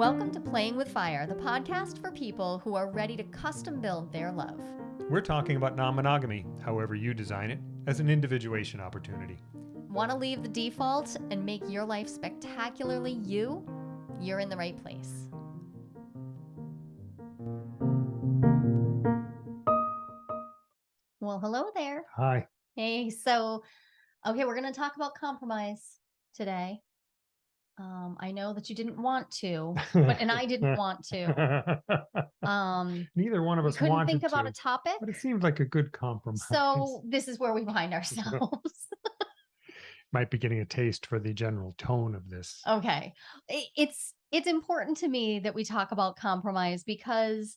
Welcome to Playing with Fire, the podcast for people who are ready to custom build their love. We're talking about non monogamy, however you design it, as an individuation opportunity. Want to leave the default and make your life spectacularly you? You're in the right place. Well, hello there. Hi. Hey, so, okay, we're going to talk about compromise today. Um, I know that you didn't want to, but and I didn't want to. Um, Neither one of we us couldn't wanted think about to, a topic. but it seemed like a good compromise. So this is where we find ourselves. might be getting a taste for the general tone of this. okay. I- It's it's important to me that we talk about compromise because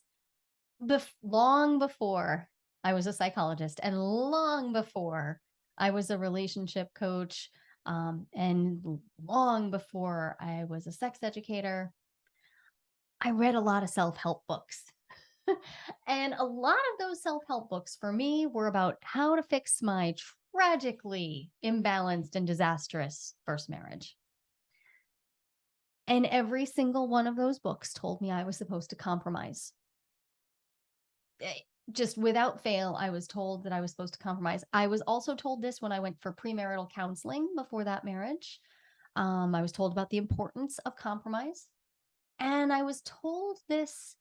bef- long before I was a psychologist and long before I was a relationship coach um, and long before I was a sex educator, I read a lot of self-help books. and a lot of those self-help books for me were about how to fix my tragically imbalanced and disastrous first marriage. And every single one of those books told me I was supposed to compromise. Just without fail, I was told that I was supposed to compromise. I was also told this when I went for premarital counseling before that marriage. Um, I was told about the importance of compromise. And I was told this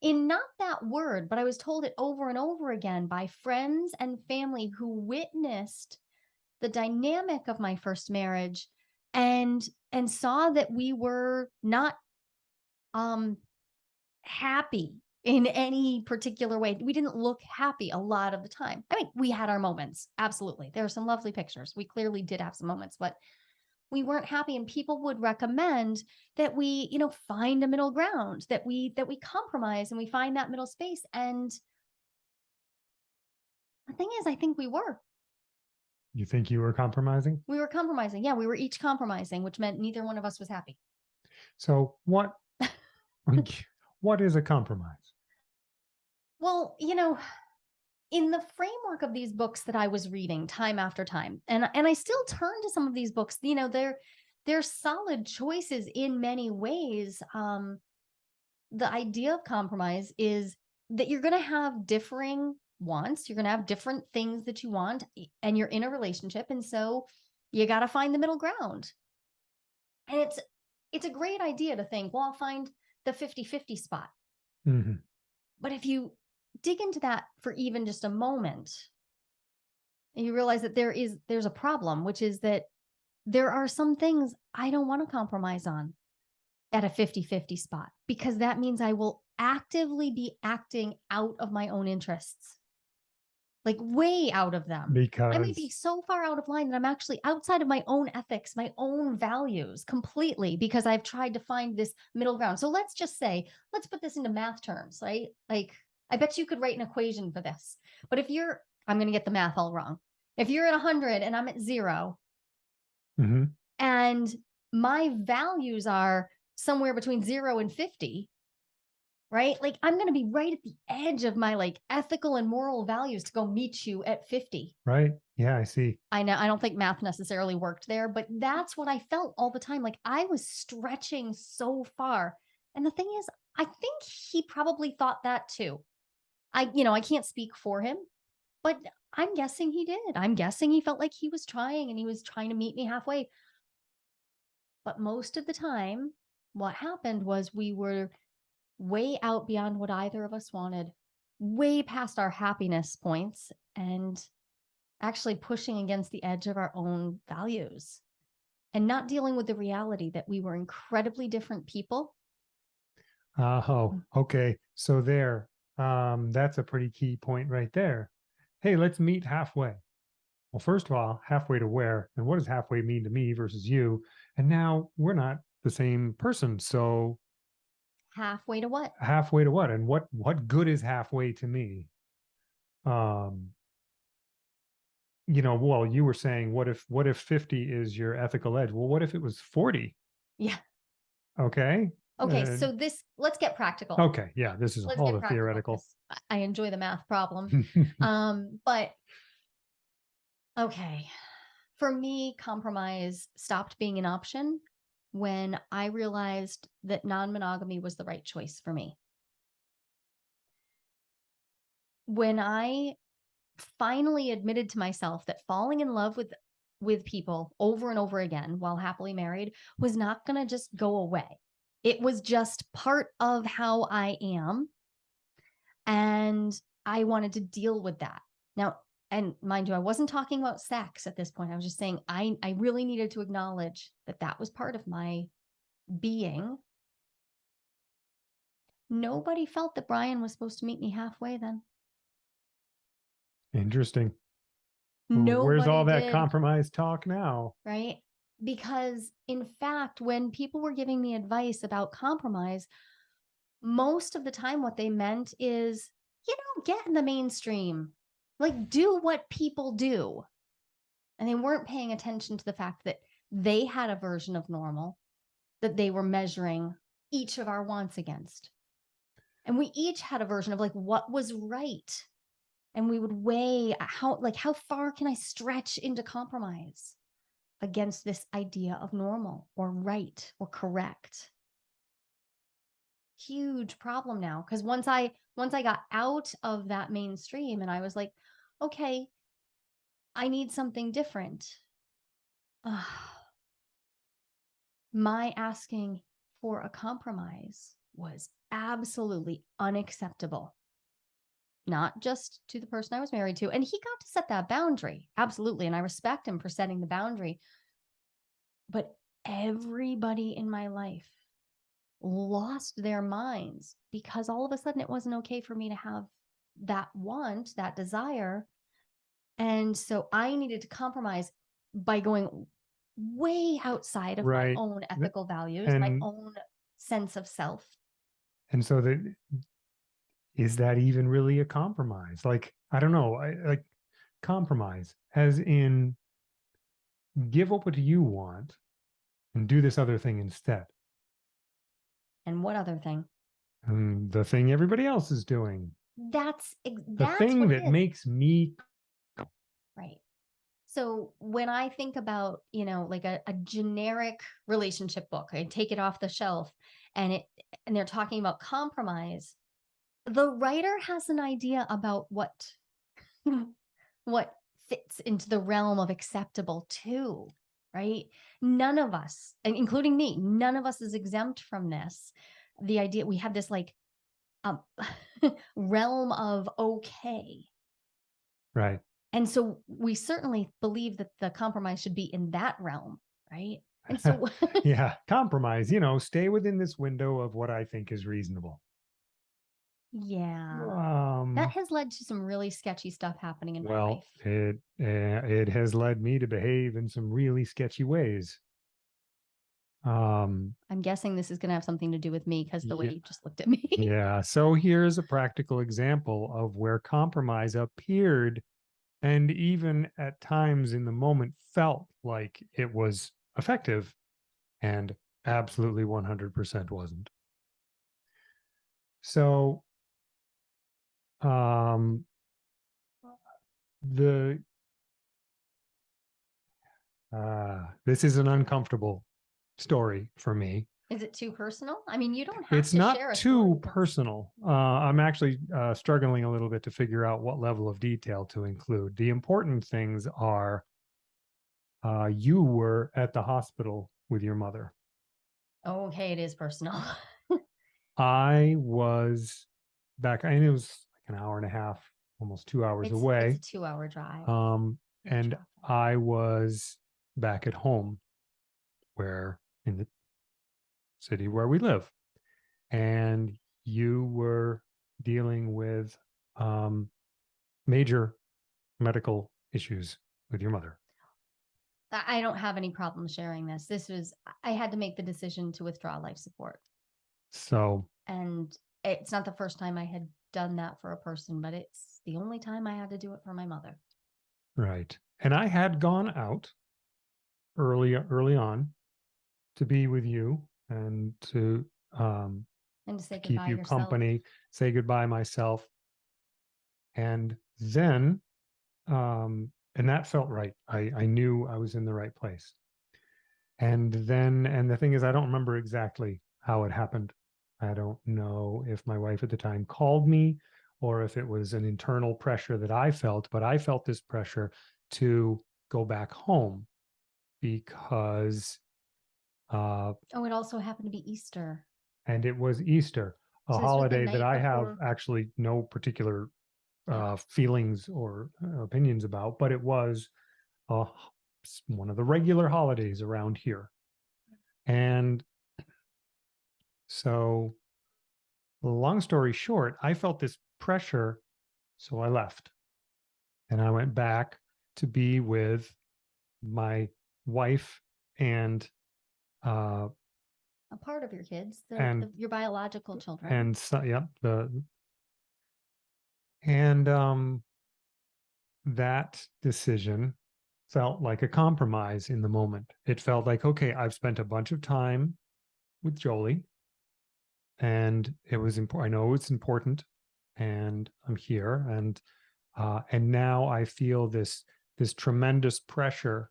in not that word, but I was told it over and over again by friends and family who witnessed the dynamic of my first marriage and and saw that we were not um happy in any particular way. We didn't look happy a lot of the time. I mean, we had our moments. Absolutely. There are some lovely pictures. We clearly did have some moments, but we weren't happy and people would recommend that we, you know, find a middle ground, that we that we compromise and we find that middle space and the thing is I think we were. You think you were compromising? We were compromising. Yeah, we were each compromising, which meant neither one of us was happy. So what what is a compromise? Well, you know, in the framework of these books that I was reading time after time, and and I still turn to some of these books, you know, they're they're solid choices in many ways. Um, the idea of compromise is that you're going to have differing wants, you're going to have different things that you want, and you're in a relationship, and so you got to find the middle ground. And it's it's a great idea to think, well, I'll find the 50-50 spot. Mhm. But if you dig into that for even just a moment, and you realize that there is there's a problem, which is that there are some things I don't want to compromise on at a 50-50 spot because that means I will actively be acting out of my own interests. Like way out of them. Because I may be so far out of line that I'm actually outside of my own ethics, my own values completely because I've tried to find this middle ground. So let's just say, let's put this into math terms, right? Like, I bet you could write an equation for this. But if you're, I'm going to get the math all wrong. If you're at 100 and I'm at zero, Mhm. and my values are somewhere between zero and 50, right? Like, I'm going to be right at the edge of my like ethical and moral values to go meet you at 50. right? Yeah, I see. I know I don't think math necessarily worked there, but that's what I felt all the time. Like I was stretching so far. And the thing is, I think he probably thought that too. I, you know, I can't speak for him, but I'm guessing he did. I'm guessing he felt like he was trying and he was trying to meet me halfway. But most of the time, what happened was we were way out beyond what either of us wanted, way past our happiness points. And actually pushing against the edge of our own values and not dealing with the reality that we were incredibly different people. Oh, okay. So there, um, that's a pretty key point right there. Hey, let's meet halfway. Well, first of all, halfway to where, and what does halfway mean to me versus you? And now we're not the same person. So Halfway to what? halfway to what? And what what good is halfway to me? Um, you know, well, you were saying, what if what if 50 is your ethical edge? Well, what if it was 40? Yeah. Okay. Okay, Uh, so this let's get practical. Okay. Yeah, this is Let's all get the practical, theoretical. 'cause I I enjoy the math problem. um, but okay. For me, compromise stopped being an option when I realized that non monogamy was the right choice for me. When I finally admitted to myself that falling in love with with people over and over again while happily married was not going to just go away. It was just part of how I am and I wanted to deal with that. Now, and mind you, I wasn't talking about sex at this point. I was just saying I I really needed to acknowledge that that was part of my being. Nobody felt that Brian was supposed to meet me halfway then. Interesting. Where's all that compromise talk now? right? Because in fact, when people were giving me advice about compromise, most of the time what they meant is, you know, get in the mainstream, like do what people do. And they weren't paying attention to the fact that they had a version of normal that they were measuring each of our wants against. And we each had a version of like what was right. And we would weigh uh, how like how far can I stretch into compromise against this idea of normal or right or correct. Huge problem now because once i once i got out of that mainstream and i was like okay i need something different. Uh, my asking for a compromise was absolutely unacceptable not just to the person i was married to and he got to set that boundary absolutely and i respect him for setting the boundary but everybody in my life lost their minds because all of a sudden it wasn't okay for me to have that want, that desire. And so I needed to compromise by going way outside of Right. my own ethical values, my own sense of self. And so that is that even really a compromise? Like, I don't know, I like compromise as in give up what you want and do this other thing instead. And what other thing? And the thing everybody else is doing. That's ex- The thing that makes me Right. So when I think about, you know, like a, a generic relationship book, I take it off the shelf and it and they're talking about compromise, the writer has an idea about what what fits into the realm of acceptable too, right? None of us, including me, none of us is exempt from this. The idea we have this like um realm of okay right. and so we certainly believe that the compromise should be in that realm, right? And so yeah. Compromise, you know, stay within this window of what I think is reasonable. Yeah, Um that has led to some really sketchy stuff happening in my well, life. it uh, it has led me to behave in some really sketchy ways. Um I'm guessing this is going to have something to do with me because the way Yeah. you just looked at me. Yeah. So here's a practical example of where compromise appeared and even at times in the moment felt like it was effective and absolutely 100% wasn't. So, um, the, uh, this is an uncomfortable story for me Is it too personal? I mean, you don't have it's to not share too personal. Uh, I'm actually uh, struggling a little bit to figure out what level of detail to include. The important things are uh, you were at the hospital with your mother. Okay, it is personal. I was back, and it was an hour and a half, almost two hours it's, away. It's a two-hour drive. Um, in and traffic. I was back at home where in the city where we live. And you were dealing with um, major medical issues with your mother. I I don't have any problem sharing this. This was I had to make the decision to withdraw life support. So, and it's not the first time I had done that for a person, but it's the only time I had to do it for my mother. right. And I had gone out early, early on to be with you and to um, And to say keep you yourself. company, say goodbye myself. And then, um, and that felt right. I, I knew I was in the right place. And then, and the thing is, I don't remember exactly how it happened. I don't know if my wife at the time called me or if it was an internal pressure that I felt, but I felt this pressure to go back home because, uh, Oh, it also happened to be Easter. and it was Easter, a So this was the holiday that I have before- actually no particular uh, feelings or uh, opinions about, but it was uh, one of the regular holidays around here. And so, long story short, I felt this pressure, so I left. And I went back to be with my wife and uh A part of your kids, the, And- the- your biological children. and so yep the and um that decision felt like a compromise in the moment it felt like okay i've spent a bunch of time with jolie and it was important i know it's important and i'm here and uh and now i feel this this tremendous pressure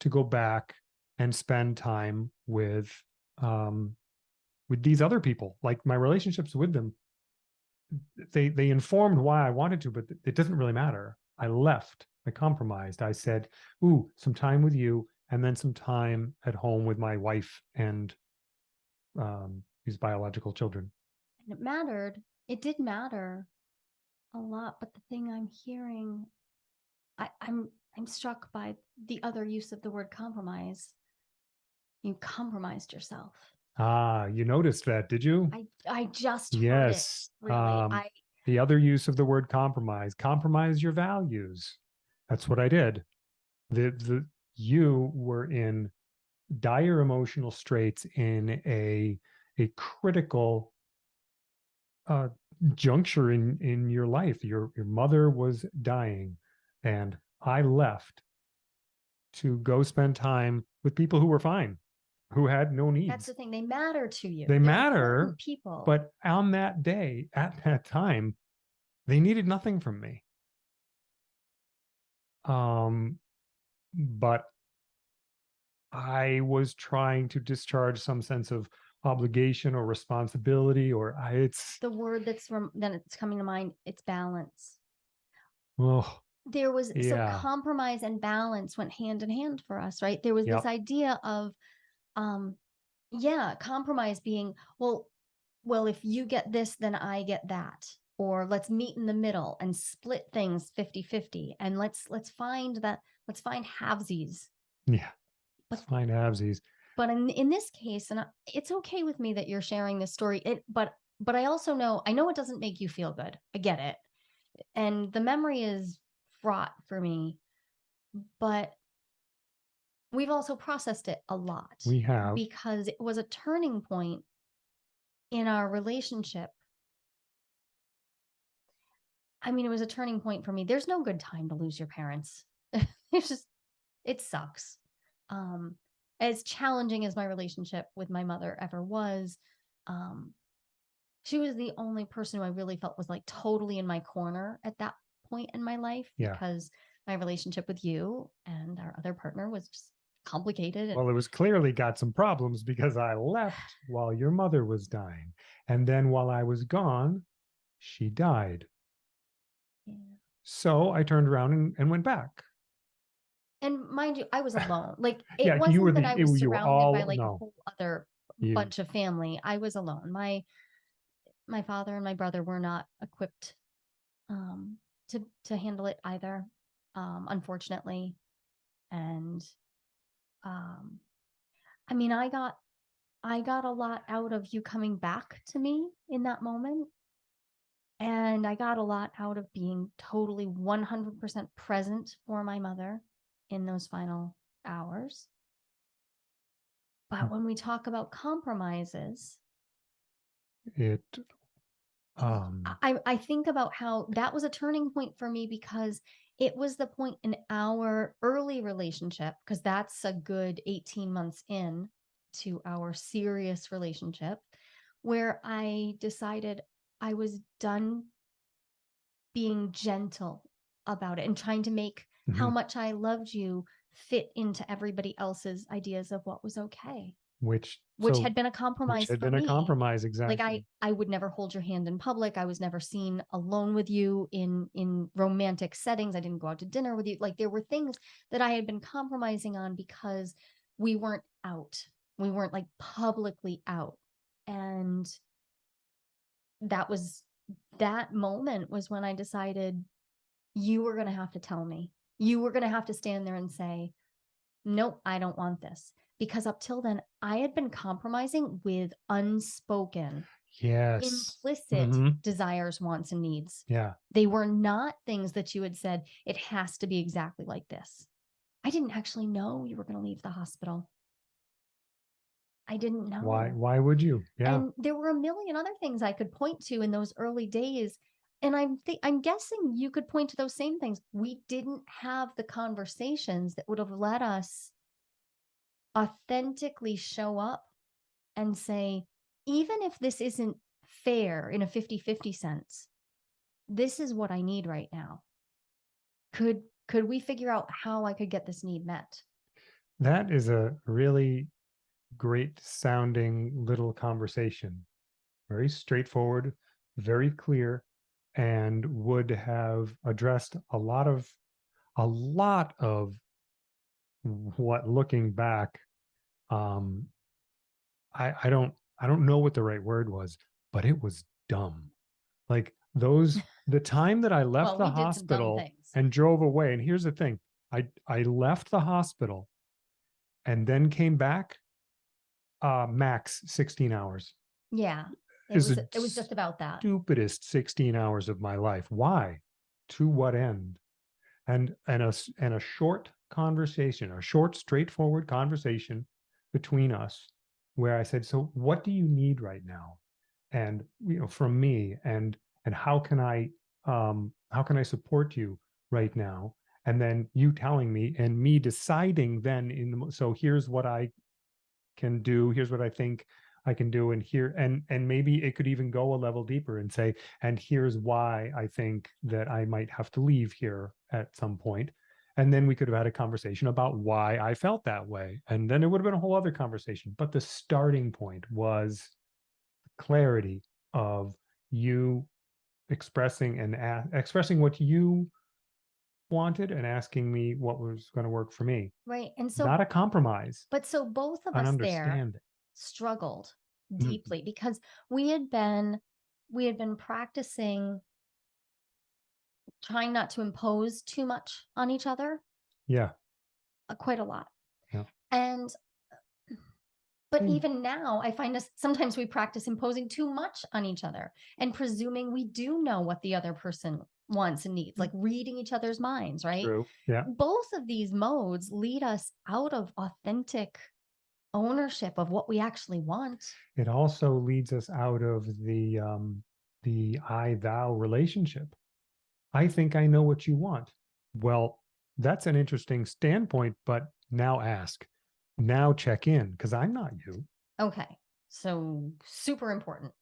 to go back and spend time with um with these other people like my relationships with them they they informed why i wanted to but it doesn't really matter. I left i compromised i said ooh some time with you and then some time at home with my wife and um these biological children and it mattered. It did matter a lot, but the thing I'm hearing, I, I'm I'm struck by the other use of the word compromise. You compromised yourself. ah you noticed that did you I I just yes it. Really, um I the other use of the word compromise compromise your values that's what i did the the you were in dire emotional straits in a a critical uh juncture in in your life your your mother was dying and i left to go spend time with people who were fine who had no needs that's the thing. They matter to you. They They're matter, people. but on that day, at that time, they needed nothing from me. Um, but I was trying to discharge some sense of obligation or responsibility, or I, it's the word that's rem- then it's coming to mind. It's balance. oh, there was Yeah. so compromise and balance went hand in hand for us right there was Yep. this idea of um yeah compromise being well well if you get this then i get that or let's meet in the middle and split things 50 50 and let's let's find that let's find halvesies yeah, But- it's fine, Absies. But in in this case and I- it's okay with me that you're sharing this story it but but i also know i know it doesn't make you feel good i get it and the memory is fraught for me but we've also processed it a lot We have. because it was a turning point in our relationship. I mean it was a turning point for me. There's no good time to lose your parents. It's just it sucks um as challenging as my relationship with my mother ever was um she was the only person who i really felt was like totally in my corner at that point in my life Yeah. because my relationship with you and our other partner was just complicated Well, it was clearly got some problems because I left while your mother was dying. And then while I was gone, she died. yeah. So I turned around and, and went back. And mind you, I was alone. Like it Yeah, you wasn't were that the- I it- was you were surrounded by all- like no. a whole other You- bunch of family. I was alone. My my father and my brother were not equipped um to to handle it either. Um unfortunately. And um I mean, I got I got a lot out of you coming back to me in that moment. And I got a lot out of being totally 100% present for my mother in those final hours. But Mm. when we talk about compromises, It um I, I think about how that was a turning point for me because it was the point in our early relationship, because that's a good 18 months in to our serious relationship, where I decided I was done being gentle about it and trying to make how mhm, much I loved you fit into everybody else's ideas of what was okay, which which so- had been a which compromise had been me. a compromise exactly. Like I, I would never hold your hand in public. I was never seen alone with you in in romantic settings. I didn't go out to dinner with you. Like there were things that I had been compromising on because we weren't out. We weren't like publicly out. And that was that moment was when I decided you were going to have to tell me. You were going to have to stand there and say, nope, I don't want this. Because up till then, I had been compromising with unspoken, yes. implicit Mhm. desires, wants, and needs. Yeah. They were not things that you had said, it has to be exactly like this. I didn't actually know you were going to leave the hospital. I didn't know. Why why would you? Yeah. And there were a million other things I could point to in those early days. And I'm thi- I'm guessing you could point to those same things. We didn't have the conversations that would have let us authentically show up and say, even if this isn't fair in a 50-50 sense, this is what I need right now. Could could we figure out how I could get this need met? That is a really great sounding little conversation. Very straightforward, very clear, and would have addressed a lot of a lot of what looking back um I I don't I don't know what the right word was, but it was dumb. Like those the time that I left well, the we did some dumb hospital and drove away. And here's the thing I, I left the hospital and then came back uh, max 16 hours. yeah. It is was, it was just about that. Stupidest 16 hours of my life. Why? To what end? And and a and a short conversation, a short, straightforward conversation between us, where I said, "So, what do you need right now?" And you know, from me, and and how can I um how can I support you right now? And then you telling me, and me deciding then in the so here's what I can do. Here's what I think I can do, and here and and maybe it could even go a level deeper and say, and here's why I think that I might have to leave here at some. And then we could have had a conversation about why I felt that way. And then it would have been a whole other conversation. But the starting point was clarity of you expressing and expressing what you wanted and asking me what was going to work for me. Right. And so Not a compromise, But so both of us there. Struggled Mm. deeply because we had been we had been practicing trying not to impose too much on each other Yeah. uh, quite a lot. Yeah. And but Mm. even now I find us sometimes we practice imposing too much on each other and presuming we do know what the other person wants and needs, like reading each other's minds, right? Mm. True. Yeah. both of these modes lead us out of authentic ownership of what we actually want. It also leads us out of the um the I thou relationship. I think I know what you want. Well, that's an interesting standpoint, but now ask. Now check in because I'm not you. Okay. So super important.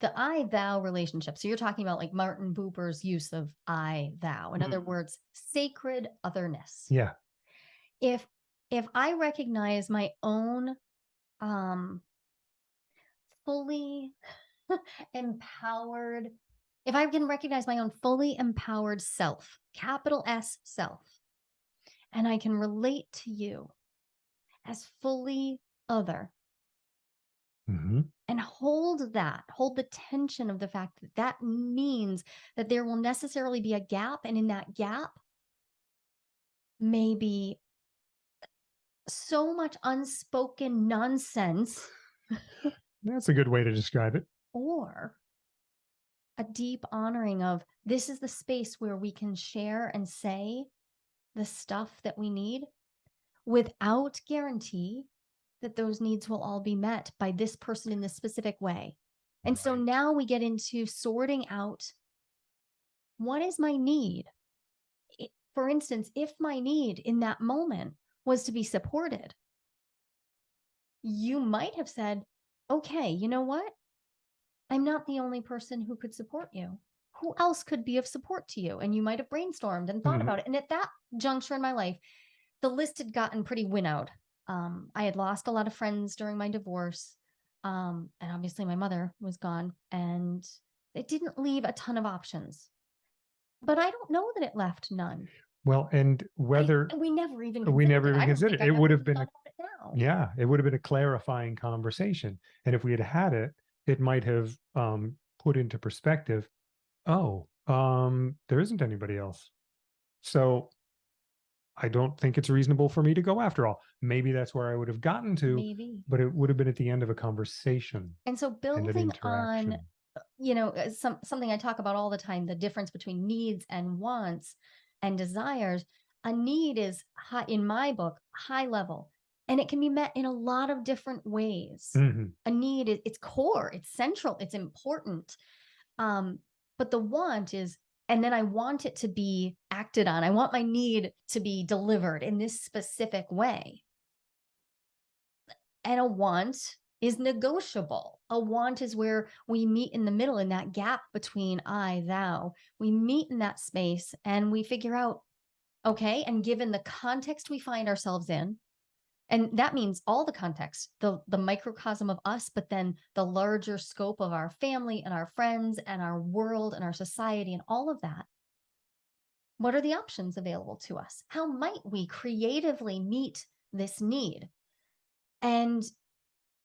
The I thou relationship. So you're talking about like Martin Buber's use of I thou. In other Mhm. words, sacred otherness. Yeah. If if I recognize my own um fully empowered if I can recognize my own fully empowered self, capital S self, and I can relate to you as fully other hmm and hold that, hold the tension of the fact that that means that there will necessarily be a gap. And in that gap, maybe so much unspoken nonsense That's a good way to describe it. or a deep honoring of this is the space where we can share and say the stuff that we need without guarantee that those needs will all be met by this person in this specific way. And so now we get into sorting out what is my need? For instance, if my need in that moment was to be supported, you might have said, okay, you know what? I'm not the only person who could support you. Who else could be of support to you? And you might have brainstormed and thought Mhm. about it. And at that juncture in my life, the list had gotten pretty winnowed. Um, I had lost a lot of friends during my divorce. Um, and obviously my mother was gone and it didn't leave a ton of options. But I don't know that it left none. Well, and whether, we never even we never considered even considered it. It would have been a- yeah, it would have been a clarifying conversation. And if we had had it, it might have um, put into perspective, oh, um, there isn't anybody else. So I don't think it's reasonable for me to go after all. Maybe that's where I would have gotten to, Maybe. but it would have been at the end of a conversation And so and building on you know uh, some something i talk about all the time the difference between needs and wants and desires a need is high in my book high level and it can be met in a lot of different ways. Mhm. a need is it's core it's central it's important um but the want is and then i want it to be acted on. I want my need to be delivered in this specific way. And a want is negotiable. A want is where we meet in the middle in that gap between I, thou. We meet in that space and we figure out, okay, and given the context we find ourselves in, and that means all the context, the, the microcosm of us, but then the larger scope of our family and our friends and our world and our society and all of that. What are the options available to us? How might we creatively meet this need? And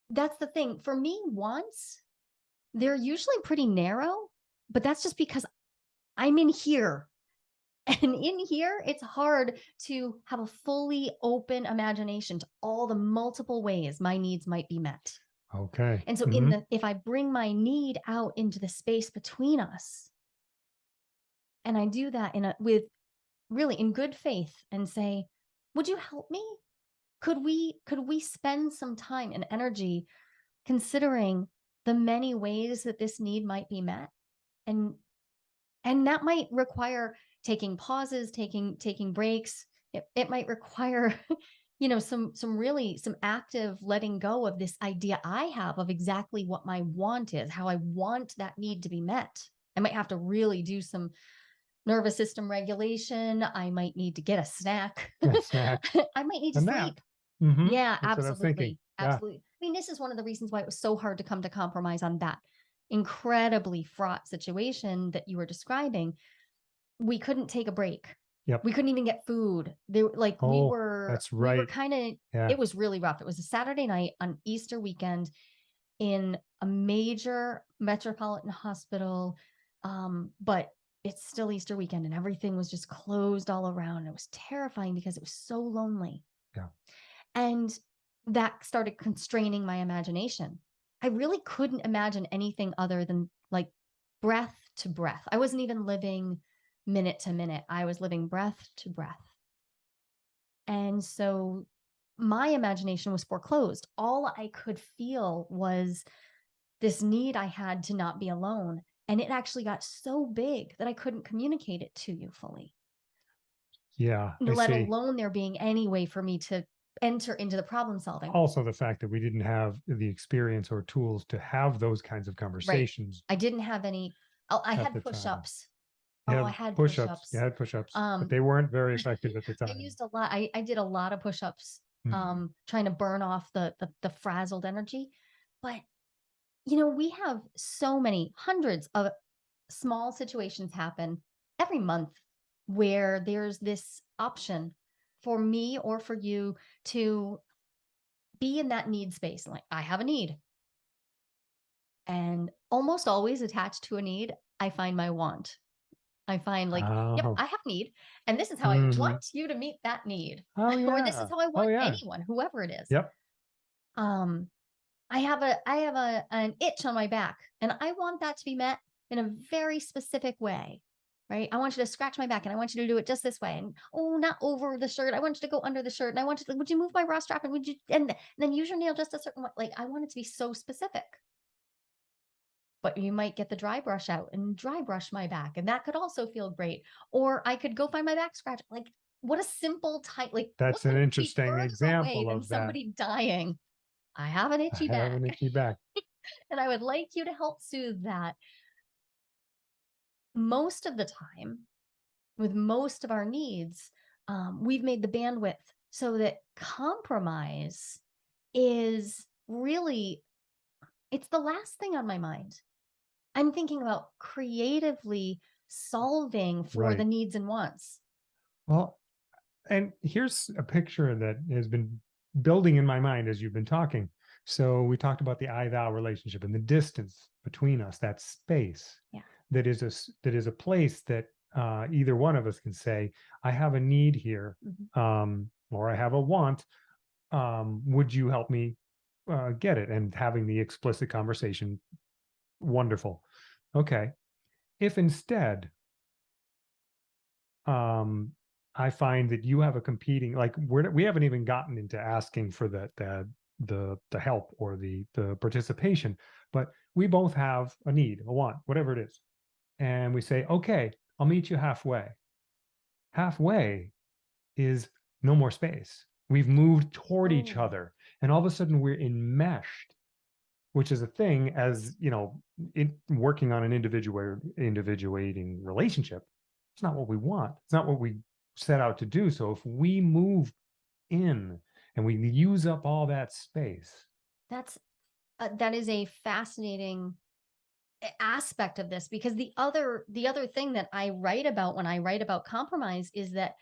that's the thing. For me, wants, they're usually pretty narrow, but that's just because I'm in here. And in here, it's hard to have a fully open imagination to all the multiple ways my needs might be met. Okay. And so in Mhm. the if I bring my need out into the space between us, and I do that in a with really in good faith and say, would you help me? Could we could we spend some time and energy considering the many ways that this need might be met? And and that might require taking pauses, taking taking breaks. It, it might require you know some some really some active letting go of this idea i have of exactly what my want is how i want that need to be met i might have to really do some nervous system regulation i might need to get a snack A snack. i might need A to nap. Mhm. yeah That's what I was thinking. absolutely Yeah. absolutely i mean this is one of the reasons why it was so hard to come to compromise on that incredibly fraught situation that you were describing we couldn't take a break Yep. we couldn't even get food there like we Oh, were that's we were right. kind of Yeah. it was really rough. It was a Saturday night on Easter weekend in a major metropolitan hospital. Um, but it's still Easter weekend and everything was just closed all around. It was terrifying because it was so lonely. Yeah. And that started constraining my imagination. I really couldn't imagine anything other than like breath to breath. I wasn't even living minute to minute. I was living breath to breath. And so my imagination was foreclosed. All I could feel was this need I had to not be alone. And it actually got so big that I couldn't communicate it to you fully, Yeah. I let see. alone there being any way for me to enter into the problem solving. Also, the fact that we didn't have the experience or tools to have those kinds of conversations. I didn't have any, oh, I had push ups. You Oh, I had push-ups. push-ups. You had push-ups, Um, but they weren't very effective at the time. I used a lot. I, I did a lot of push ups Mhm. um trying to burn off the, the the frazzled energy but you know we have so many hundreds of small situations happen every month where there's this option for me or for you to be in that need space like i have a need and almost always attached to a need i find my want i find like yep Oh. i have need and this is how Mhm. i want you to meet that need Oh, yeah. or this is how I want yeah. anyone, whoever it is. Yep. Um, I have a I have a an itch on my back, and I want that to be met in a very specific way. Right. I want you to scratch my back and I want you to do it just this way. And oh, not over the shirt. I want you to go under the shirt. And I want you to, would you move my bra strap? And would you, and, and then use your nail just a certain way. Like I want it to be so specific. But you might get the dry brush out and dry brush my back. And that could also feel great. Or I could go find my back scratch. Like what a simple type, like That's an interesting example of that. somebody dying. I have an I itchy have an itchy back. and I would like you to help soothe that. Most of the time, with most of our needs, um, we've made the bandwidth so that compromise is really it's the last thing on my mind. I'm thinking about creatively solving for the needs and wants. Well, and here's a picture that has been building in my mind as you've been talking. So we talked about the I thou relationship and the distance between us, that space. Yeah. That is a that is a place that uh, either one of us can say, I have a need here, Mhm. um, or I have a want. Um, would you help me uh, get it? And having the explicit conversation, wonderful. Okay. If instead um i find that you have a competing like we're we haven't even gotten into asking for the the the the help or the the participation but we both have a need a want whatever it is and we say okay i'll meet you halfway. Halfway is no more space. We've moved toward each Oh. other and all of a sudden we're enmeshed which is a thing as you know in working on an individual individuating relationship it's not what we want. It's not what we set out to do. So if we move in and we use up all that space That's uh, that is a fascinating aspect of this because the other the other thing that I write about when I write about compromise is that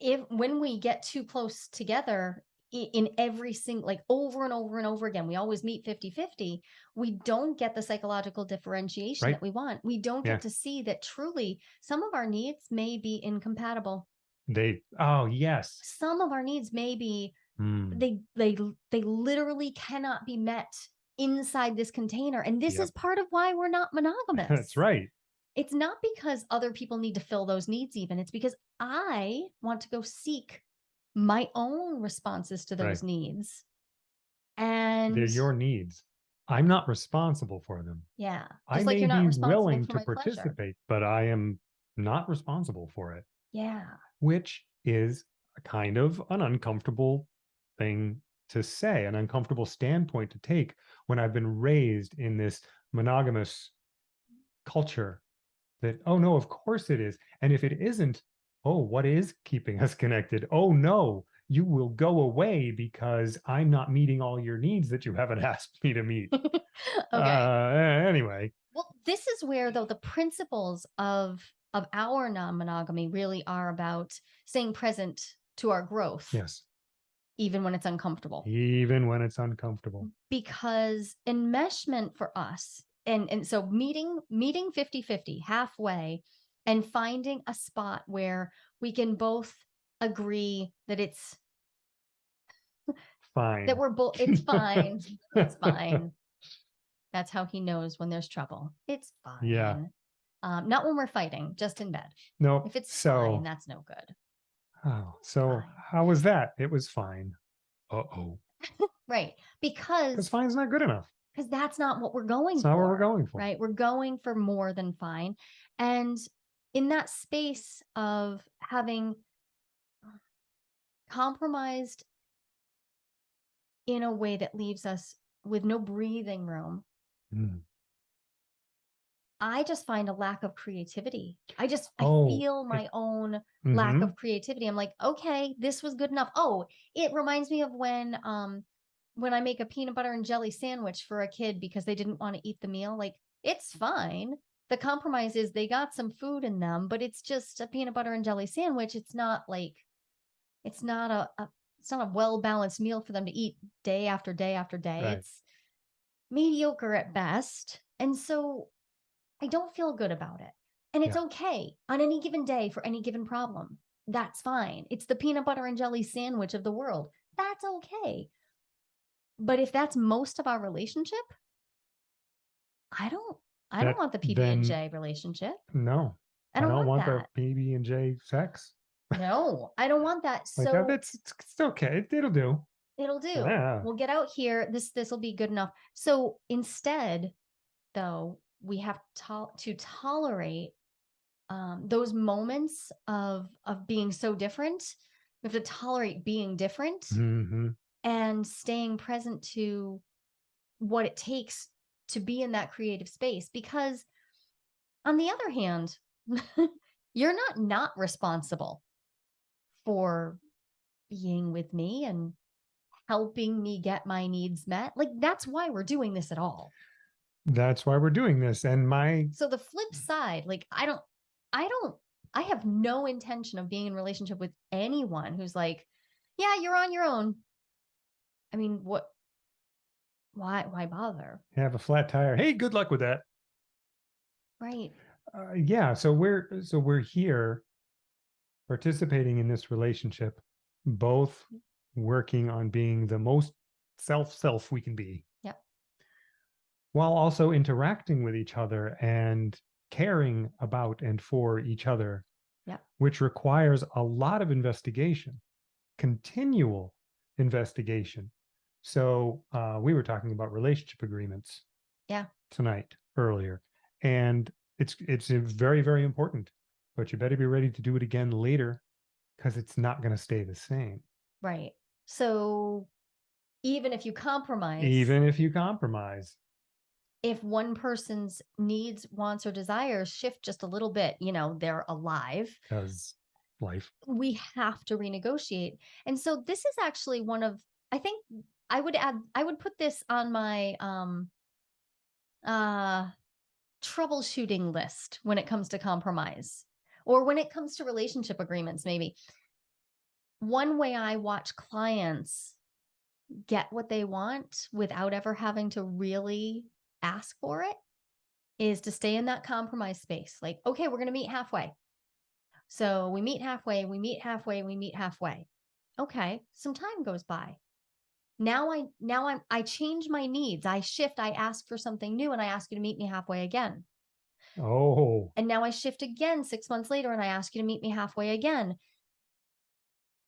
if when we get too close together in every single like over and over and over again we always meet 50-50 we don't get the psychological differentiation Right. that we want we don't Yeah. get to see that truly some of our needs may be incompatible they oh yes some of our needs may be Hmm. they they they literally cannot be met inside this container and this Yep. is part of why we're not monogamous that's right it's not because other people need to fill those needs even it's because i want to go seek my own responses to those Right. needs and they're your needs i'm not responsible for them yeah i just like may you're not be willing to my pleasure. participate but i am not responsible for it yeah which is a kind of an uncomfortable thing to say, an uncomfortable standpoint to take when I've been raised in this monogamous culture that, oh no, of course it is. And if it isn't, oh, what is keeping us connected? Oh no, you will go away because I'm not meeting all your needs that you haven't asked me to meet. okay Uh, anyway, Well, this is where though the principles of of our non-monogamy really are about staying present to our growth, yes, even when it's uncomfortable. even when it's uncomfortable. Because enmeshment for us, and and so meeting meeting 50-50 halfway and finding a spot where we can both agree that it's Fine. that we're both it's fine. it's fine. That's how he knows when there's trouble. It's fine. Yeah. Um, not when we're fighting, just in bed. no, If it's so fine, that's no good. Oh, so fine. how was that? It was fine. Uh oh. Right. Because Because fine's not good enough. because that's not what we're going It's for. not what we're going for. Right. We're going for more than fine. And in that space of having compromised in a way that leaves us with no breathing room, Mm. I just find a lack of creativity. I just I Oh, feel my own lack Mhm. of creativity. I'm like, okay, this was good enough. Oh, it reminds me of when um when I make a peanut butter and jelly sandwich for a kid because they didn't want to eat the meal. Like, it's fine. The compromise is they got some food in them, but it's just a peanut butter and jelly sandwich. It's not like it's not a, a it's not a well-balanced meal for them to eat day after day after day. Right. It's mediocre at best. And so I don't feel good about it. And it's Yeah. okay on any given day for any given problem. That's fine. It's the peanut butter and jelly sandwich of the world. That's okay. But if that's most of our relationship, I don't I That- don't want the PB then- and J relationship. No, I don't, want, the. PB and J sex. No, I don't want that. So that, that's it's, it's okay. It, it'll do. it'll do. Yeah. We'll get out here. This this will be good enough. So instead, though, we have to, to tolerate um, those moments of of being so different. We have to tolerate being different hmm and staying present to what it takes to be in that creative space. Because on the other hand, you're not not responsible for being with me and helping me get my needs met. Like that's why we're doing this at all. That's why we're doing this. And my So the flip side, like I don't, I don't, I have no intention of being in relationship with anyone who's like, yeah, you're on your own. I mean, what? Why? Why bother? have a flat tire. Hey, good luck with that. Right. Uh, yeah. So we're so we're here participating in this relationship, both working on being the most self self we can be. While also interacting with each other and caring about and for each other. Yep. Which requires a lot of investigation, continual investigation. So uh, we were talking about relationship agreements. Yeah. Tonight earlier, and it's it's very very important. But you better be ready to do it again later, because it's not going to stay the same. Right. So even if you compromise, Even if you compromise, if one person's needs, wants, or desires shift just a little bit, you know, they're alive, because life. we have to renegotiate. And so this is actually one of, I think I would add, I would put this on my um uh troubleshooting list when it comes to compromise or when it comes to relationship agreements, maybe. One way I watch clients get what they want without ever having to really ask for it is to stay in that compromise space. Like, okay, we're going to meet halfway. So we meet halfway, we meet halfway, we meet halfway. Okay, some time goes by. Now I now I'm I change my needs. I shift, I ask for something new and I ask you to meet me halfway again. Oh, And now I shift again 6 months later and I ask you to meet me halfway again.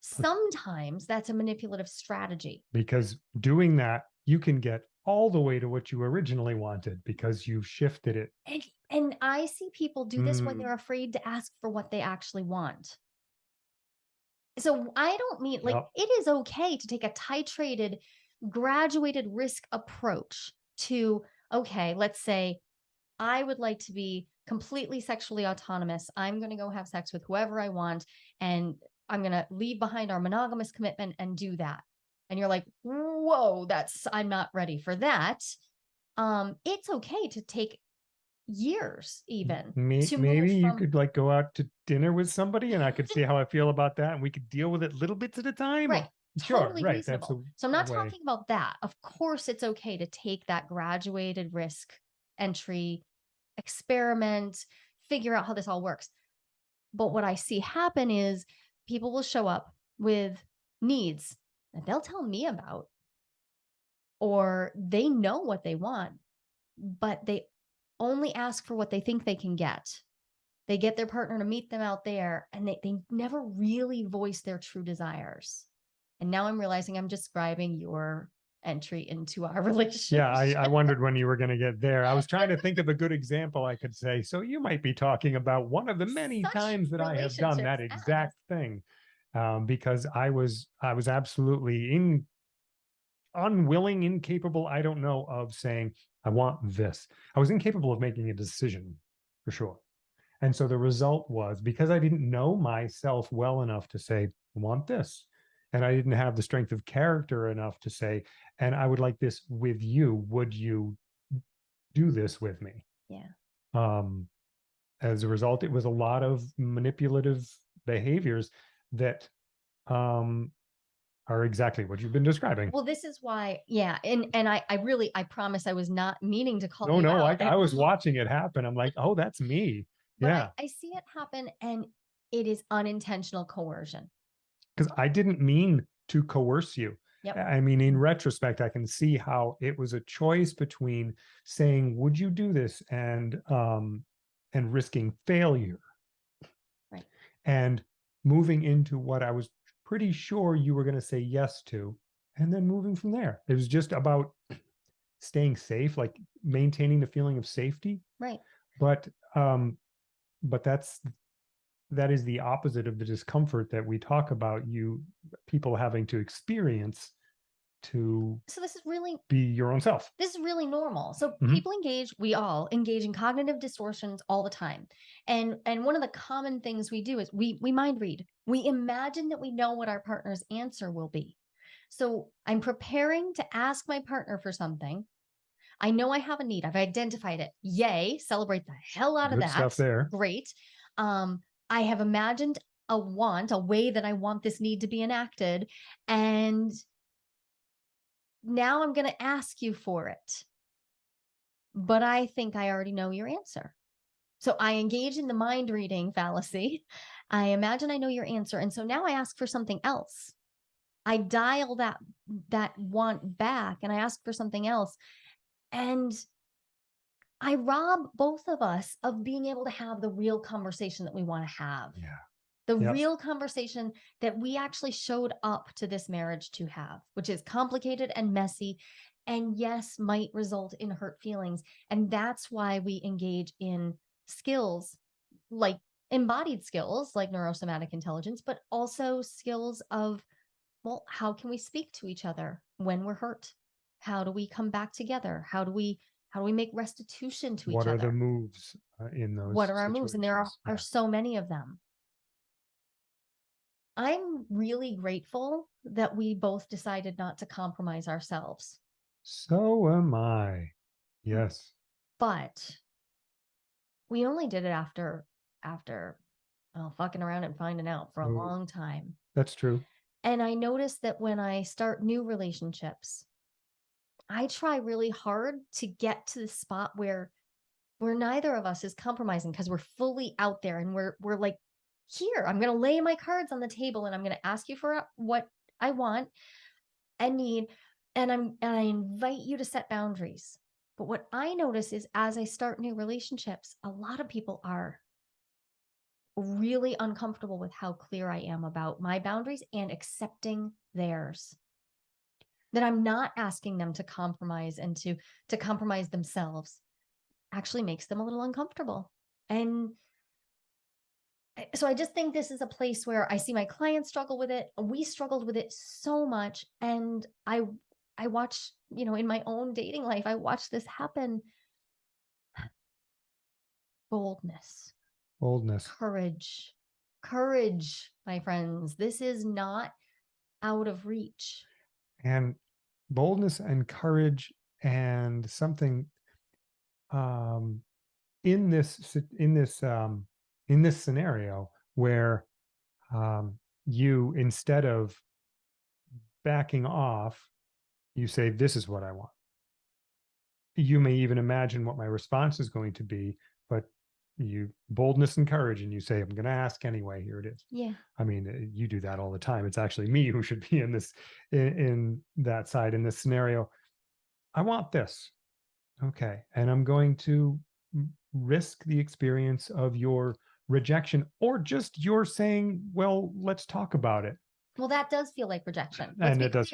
Sometimes that's a manipulative strategy. because doing that, you can get all the way to what you originally wanted because you've shifted it. And and I see people do this when Mm. they're afraid to ask for what they actually want. So I don't mean like it is okay to take a titrated, graduated risk approach to, okay, let's say I would like to be completely sexually autonomous. I'm going to go have sex with whoever I want and I'm going to leave behind our monogamous commitment and do that. And you're like, "Whoa, that's I'm not ready for that." Um it's okay to take years even May- to move maybe you could like go out to dinner with somebody and I could see how I feel about that and we could deal with it little bits at a time. right Sure, totally right. That's a, so i'm not way. talking about that of course it's okay to take that graduated risk entry experiment figure out how this all works but what i see happen is people will show up with needs they'll tell me about or they know what they want but they only ask for what they think they can get they get their partner to meet them out there and they, they never really voice their true desires and now i'm realizing i'm describing your entry into our relationship Yeah, I, I wondered when you were going to get there. I was trying to think of a good example I could say. So you might be talking about one of the many Such times that I have done that exact thing, um, because I was I was absolutely in unwilling, incapable. I don't know of saying I want this. I was incapable of making a decision for sure. And so the result was because I didn't know myself well enough to say I want this, and I didn't have the strength of character enough to say and I would like this with you. Would you do this with me? Yeah. Um, as a result, it was a lot of manipulative behaviors that um are exactly what you've been describing. well this is why yeah and and i i really i promise i was not meaning to call no, no, I. I was watching it happen. I'm like, oh, that's me. but yeah. I, I see it happen and it is unintentional coercion Because I didn't mean to coerce you. Yep. I mean, in retrospect, I can see how it was a choice between saying, would you do this? And um and risking failure. Right. And moving into what I was pretty sure you were going to say yes to, and then moving from there. It was just about staying safe, like maintaining the feeling of safety. right But um, but that's that is the opposite of the discomfort that we talk about you people having to experience to So this is really be your own self. this is really normal. So Mhm. people engage, we all engage in cognitive distortions all the time. And and one of the common things we do is we we mind read. We imagine that we know what our partner's answer will be. So I'm preparing to ask my partner for something. I know I have a need. I've identified it. Yay, celebrate the hell out of that. stuff there. Great. Um, I have imagined a want, a way that I want this need to be enacted. And now I'm going to ask you for it. But I think I already know your answer. So I engage in the mind reading fallacy. I imagine I know your answer. And so now I ask for something else. I dial that that want back and I ask for something else. And I rob both of us of being able to have the real conversation that we want to have Yeah. The Yep. real conversation that we actually showed up to this marriage to have, which is complicated and messy, and yes, might result in hurt feelings. And that's why we engage in skills like embodied skills like neurosomatic intelligence, but also skills of, well, how can we speak to each other when we're hurt? How do we come back together? How do we how do we make restitution to What each other? What are the moves uh, in those? what are our moves and there are, situations? are so many of them i'm really grateful that we both decided not to compromise ourselves So am I. Yes. but we only did it after after oh, fucking around and finding out for a long time That's true. and i noticed that when i start new relationships i try really hard to get to the spot where where neither of us is compromising because we're fully out there and we're we're like here i'm going to lay my cards on the table and i'm going to ask you for what i want and need and i'm and i invite you to set boundaries. But what i notice is as i start new relationships a lot of people are really uncomfortable with how clear i am about my boundaries and accepting theirs. That i'm not asking them to compromise and to to compromise themselves actually makes them a little uncomfortable. And so I just think this is a place where I see my clients struggle with it. We struggled with it so much, and I, I watch, you know, in my own dating life, I watch this happen. Boldness, Boldness. courage, courage, my friends. This is not out of reach. and boldness and courage and something um in this in this um in this scenario where um you instead of backing off you say this is what i want you may even imagine what my response is going to be but you boldness and courage and you say i'm going to ask anyway here it is Yeah. I mean, uh, you do that all the time. It's actually me who should be in this, in, in that side, in this scenario. I want this. Okay. And I'm going to risk the experience of your rejection or just you're saying, well, let's talk about it. Well, that does feel like rejection. Let's And it does-.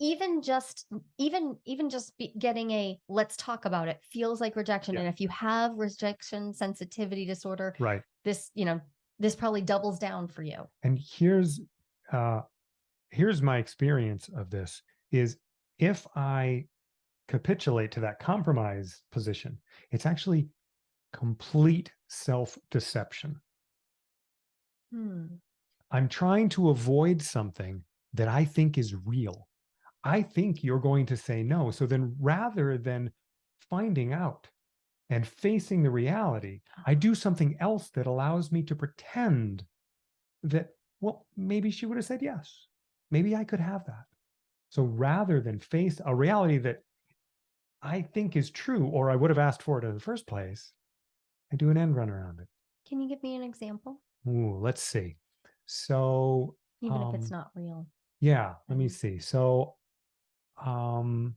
Even just, even, even just be getting a let's talk about it feels like rejection. Yeah. And if you have rejection sensitivity disorder, Right. this, you know, this probably doubles down for you. And here's, uh, here's my experience of this is if I capitulate to that compromise position, it's actually complete self deception. Hmm. I'm trying to avoid something that I think is real. I think you're going to say no. So then rather than finding out and facing the reality, I do something else that allows me to pretend that, well, maybe she would have said yes. Maybe I could have that. So rather than face a reality that I think is true, or I would have asked for it in the first place, I do an end run around it. Can you give me an example? Ooh, let's see. So Even if it's Um, not real. yeah, let me see. So, um,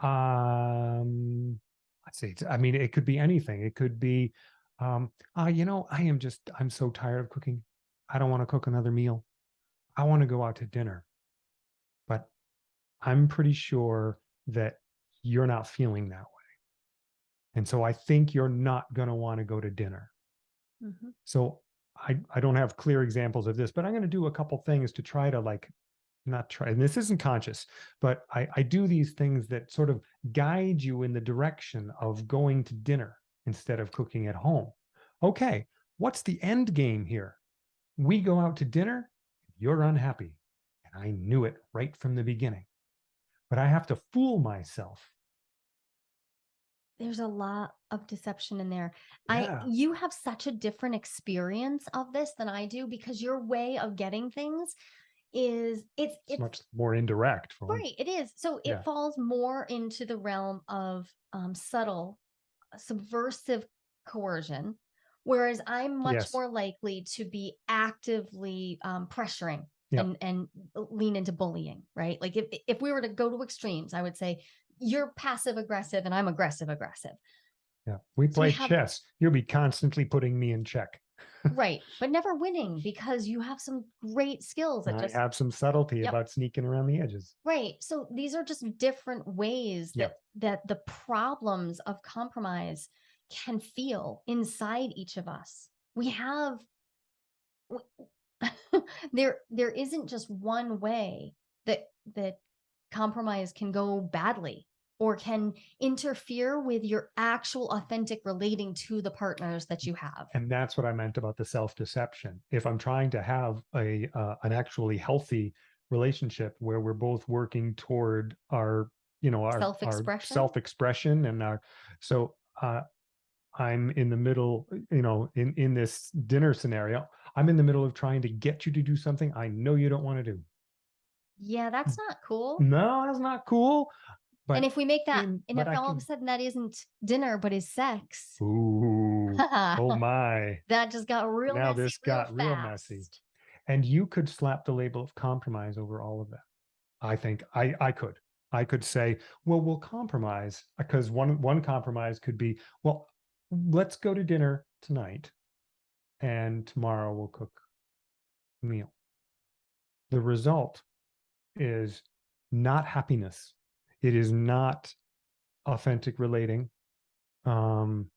um, let's see. I mean, it could be anything. It could be, um, ah, you know, I am just, I'm so tired of cooking. I don't want to cook another meal. I want to go out to dinner. But I'm pretty sure that you're not feeling that. And so I think you're not going to want to go to dinner. Mhm. So I, I don't have clear examples of this, but I'm going to do a couple things to try to like not try, and this isn't conscious, but I, I do these things that sort of guide you in the direction of going to dinner instead of cooking at home. Okay, what's the end game here? We go out to dinner, you're unhappy. And I knew it right from the beginning. But I have to fool myself. There's a lot of deception in there. Yeah. I you have such a different experience of this than I do because your way of getting things is it's It's it's much more indirect right, it is. So it Yeah. falls more into the realm of um subtle uh, subversive coercion whereas I'm much Yes. more likely to be actively um pressuring Yep. and and lean into bullying, right? Like if if we were to go to extremes, I would say you're passive aggressive and I'm aggressive aggressive. Yeah. We So we play have- chess. You'll be constantly putting me in check. right but never winning because you have some great skills that I just have some subtlety Yep. about sneaking around the edges. right so these are just different ways Yep. that that the problems of compromise can feel inside each of us we have there there isn't just one way that that compromise can go badly or can interfere with your actual authentic relating to the partners that you have And that's what I meant about the self-deception. If I'm trying to have a uh, an actually healthy relationship where we're both working toward our, you know, our Self-expression? self-expression and our so uh I'm in the middle, you know, in in this dinner scenario, I'm in the middle of trying to get you to do something I know you don't want to do. Yeah that's not cool No, that's not cool. But and if we make that, in- and if I all of a sudden that isn't dinner but is sex, ooh, oh my. that just got real Now messy this got real messy. And you could slap the label of compromise over all of that. I think I I could. I could say, well, we'll compromise because one one compromise could be, well, let's go to dinner tonight and tomorrow we'll cook a meal. The result is not happiness. It is not authentic relating. Um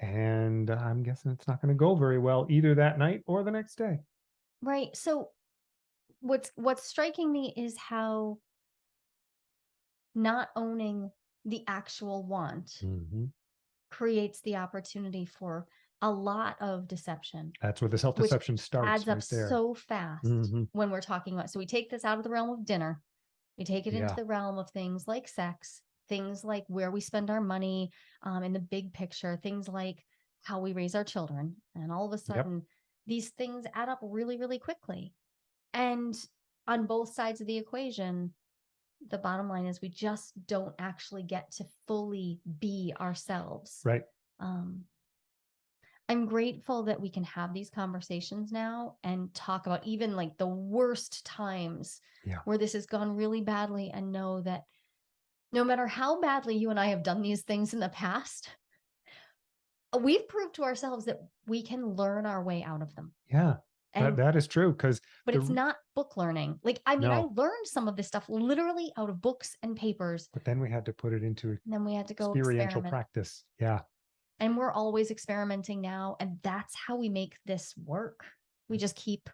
and I'm guessing it's not going to go very well either that night or the next day. Right. So what's what's striking me is how not owning the actual want Mhm. creates the opportunity for a lot of deception. That's where the self deception starts Adds up right there. so fast Mhm. when we're talking about. So we take this out of the realm of dinner. We take it into the realm of things like sex, things like where we spend our money um, in the big picture, things like how we raise our children. And all of a sudden, these things add up really, really quickly. And on both sides of the equation, the bottom line is we just don't actually get to fully be ourselves. Right. Um, I'm grateful that we can have these conversations now and talk about even like the worst times Yeah. where this has gone really badly and know that no matter how badly you and I have done these things in the past, uh, we've proved to ourselves that we can learn our way out of them. Yeah. That, And that is true. Because but the it's not book learning. Like I mean, I learned some of this stuff literally out of books and papers. but then we had to put it into then we had to go experiential experiment. practice. Yeah. And we're always experimenting now and that's how we make this work we just keep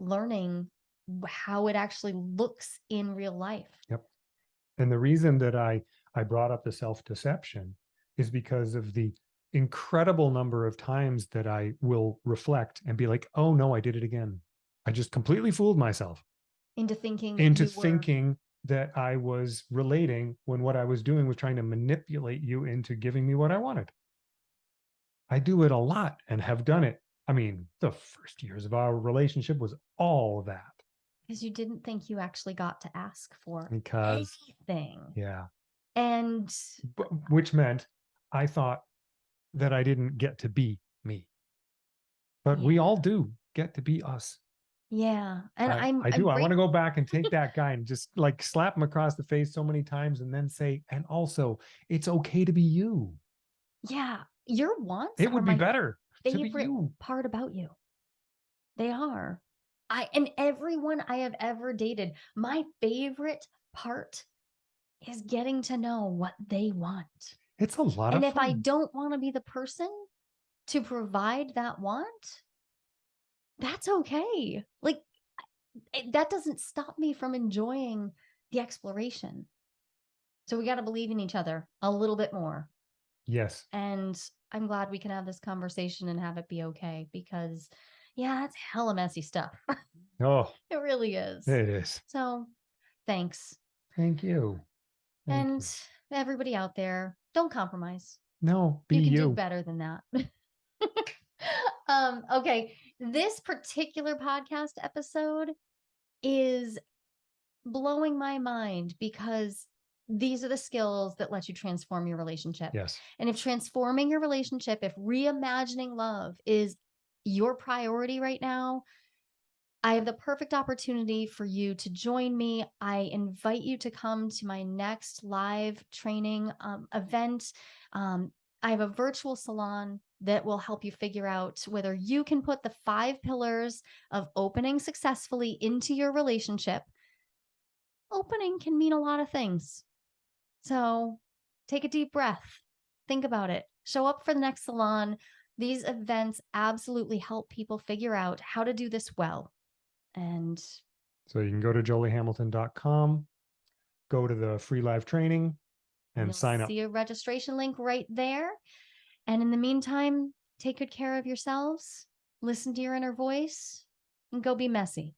learning how it actually looks in real life Yep. And the reason that I I brought up the self deception is because of the incredible number of times that I will reflect and be like, oh no, I did it again. I just completely fooled myself into thinking into you were- thinking that I was relating when what I was doing was trying to manipulate you into giving me what I wanted. I do it a lot and have done it. I mean, the first years of our relationship was all that because you didn't think you actually got to ask for because, anything yeah, and but, which meant I thought that I didn't get to be me. But we all do get to be us. yeah and I, i'm I do. I want to go back and take that guy and just like slap him across the face so many times and then say, and also, it's okay to be you. yeah your wants It are would be better to be favorite part about you. They are. I and everyone I have ever dated, my favorite part is getting to know what they want. It's a lot and of if I don't want to be the person to provide that want, that's okay. Like it- that doesn't stop me from enjoying the exploration. So we got to believe in each other a little bit more. Yes. And I'm glad we can have this conversation and have it be okay because, yeah, it's hella messy stuff. Oh, it really is. it is. So thanks. Thank you. Thank you. and everybody out there, don't compromise. no, be you can you. do better than that. um, okay. This particular podcast episode is blowing my mind because these are the skills that let you transform your relationship. Yes. And if transforming your relationship, if reimagining love is your priority right now, I have the perfect opportunity for you to join me. I invite you to come to my next live training um, event. Um, I have a virtual salon that will help you figure out whether you can put the five pillars of opening successfully into your relationship. Opening can mean a lot of things. So take a deep breath, think about it, show up for the next salon. These events absolutely help people figure out how to do this well. And So you can go to joliehamilton.com, go to the free live training and you'll sign up. See a registration link right there. And in the meantime, take good care of yourselves, listen to your inner voice, and go be messy.